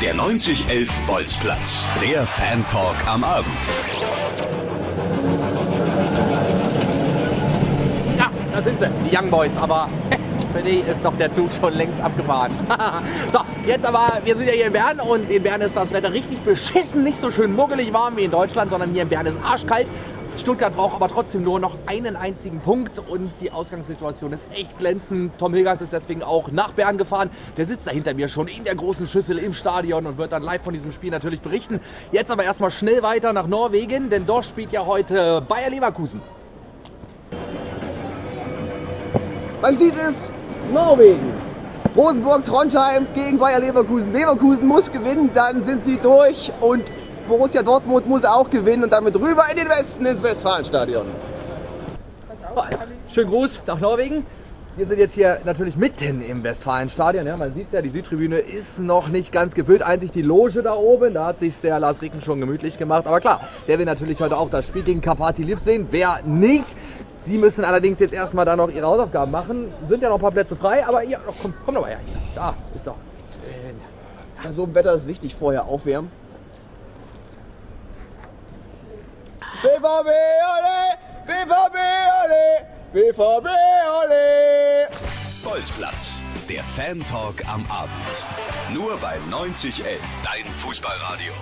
Der 9011 Bolzplatz. Der Fan-Talk am Abend. Ja, da sind sie, die Young Boys, aber für die ist doch der Zug schon längst abgefahren. so, jetzt aber, wir sind ja hier in Bern und in Bern ist das Wetter richtig beschissen, nicht so schön muggelig warm wie in Deutschland, sondern hier in Bern ist arschkalt. Stuttgart braucht aber trotzdem nur noch einen einzigen Punkt und die Ausgangssituation ist echt glänzend. Tom Hilgers ist deswegen auch nach Bern gefahren. Der sitzt da hinter mir schon in der großen Schüssel im Stadion und wird dann live von diesem Spiel natürlich berichten. Jetzt aber erstmal schnell weiter nach Norwegen, denn dort spielt ja heute Bayer Leverkusen. Man sieht es, Norwegen. Rosenburg, Trondheim gegen Bayer Leverkusen. Leverkusen muss gewinnen, dann sind sie durch und Borussia Dortmund muss auch gewinnen und damit rüber in den Westen ins Westfalenstadion. Schönen Gruß nach Norwegen. Wir sind jetzt hier natürlich mitten im Westfalenstadion. Ja, man sieht es ja, die Südtribüne ist noch nicht ganz gefüllt. Einzig die Loge da oben, da hat sich der Lars Ricken schon gemütlich gemacht. Aber klar, der will natürlich heute auch das Spiel gegen Kapati Liv sehen. Wer nicht? Sie müssen allerdings jetzt erstmal da noch ihre Hausaufgaben machen. Sind ja noch ein paar Plätze frei, aber ja, komm, komm doch mal her. Da ist doch. Bei so einem Wetter ist wichtig, vorher aufwärmen. BVB, ole! BVB, ole! BVB, ole! Bolzplatz. Der Fan-Talk am Abend. Nur bei 9011. Dein Fußballradio.